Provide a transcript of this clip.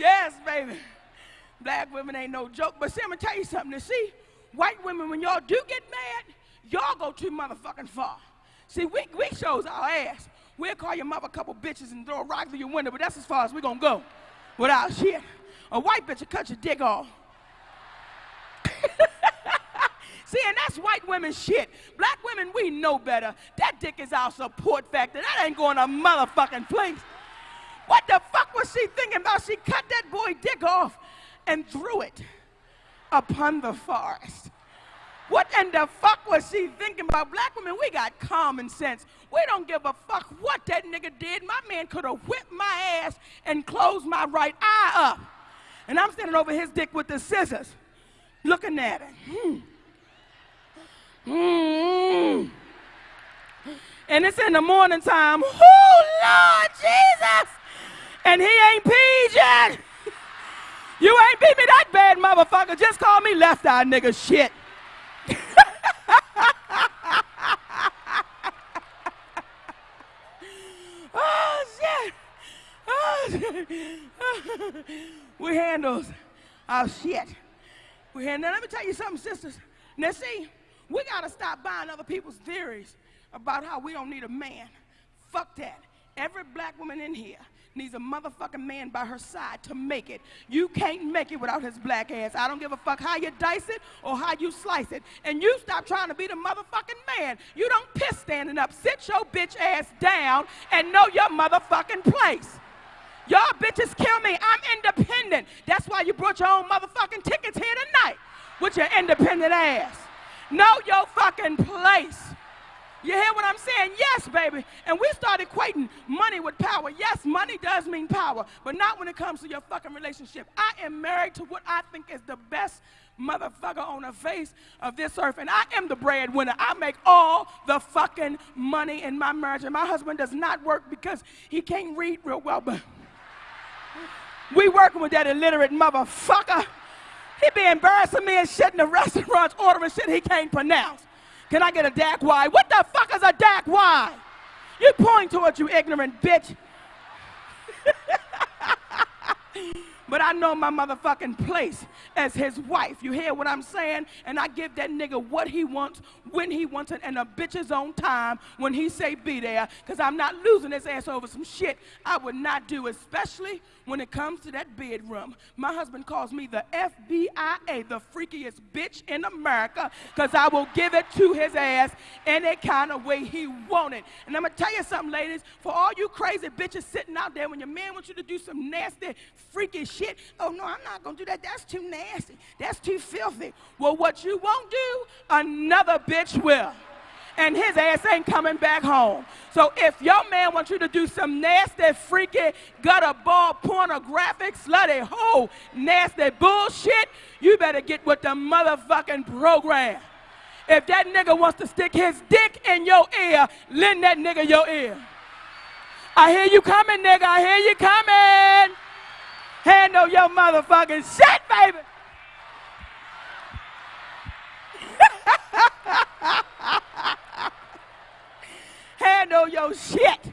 Yes, baby. Black women ain't no joke. But see, I'm gonna tell you something. To see, white women, when y'all do get mad, y'all go too motherfucking far. See, we, we shows our ass. We'll call your mother a couple bitches and throw a rock through your window, but that's as far as we're gonna go without shit. A white bitch will cut your dick off. See, and that's white women shit. Black women, we know better. That dick is our support factor. That ain't going a motherfucking place. What the fuck was she thinking about? She cut that boy dick off and threw it upon the forest. What in the fuck was she thinking about? Black women, we got common sense. We don't give a fuck what that nigga did. My man could have whipped my ass and closed my right eye up. And I'm standing over his dick with the scissors, looking at it. Hmm. Mm. And it's in the morning time. Oh, Lord Jesus! And he ain't yet. You ain't beat me that bad, motherfucker. Just call me left eye nigga shit. oh, shit. Oh, shit. we handles our shit. We handle. Let me tell you something, sisters. Now, see, we got to stop buying other people's theories about how we don't need a man. Fuck that. Every black woman in here needs a motherfucking man by her side to make it. You can't make it without his black ass. I don't give a fuck how you dice it or how you slice it. And you stop trying to be the motherfucking man. You don't piss standing up. Sit your bitch ass down and know your motherfucking place. Y'all bitches kill me. I'm independent. That's why you brought your own motherfucking tickets here tonight with your independent ass. Know your fucking place. You hear what I'm saying? Yes, baby. And we start equating money with power. Yes, money does mean power, but not when it comes to your fucking relationship. I am married to what I think is the best motherfucker on the face of this earth, and I am the breadwinner. I make all the fucking money in my marriage, and my husband does not work because he can't read real well, but we working with that illiterate motherfucker. He be embarrassing me and shit in the restaurants, ordering shit he can't pronounce. Can I get a Dak Y? What the fuck is a Dak Y? You point to it, you ignorant bitch. but I know my motherfucking place as his wife. You hear what I'm saying? And I give that nigga what he wants, when he wants it, and a bitch's own time when he say be there. Because I'm not losing his ass over some shit I would not do, especially when it comes to that bedroom. My husband calls me the FBIA, the freakiest bitch in America, because I will give it to his ass any kind of way he want it. And I'm going to tell you something, ladies. For all you crazy bitches sitting out there, when your man wants you to do some nasty, freaky shit, oh, no, I'm not going to do that. That's too nasty. That's too filthy. Well, what you won't do, another bitch will and his ass ain't coming back home. So if your man wants you to do some nasty, freaky, gutter ball, pornographic, slutty, hoe, nasty bullshit, you better get with the motherfucking program. If that nigga wants to stick his dick in your ear, lend that nigga your ear. I hear you coming, nigga. I hear you coming. Handle your motherfucking shit, baby. handle your shit.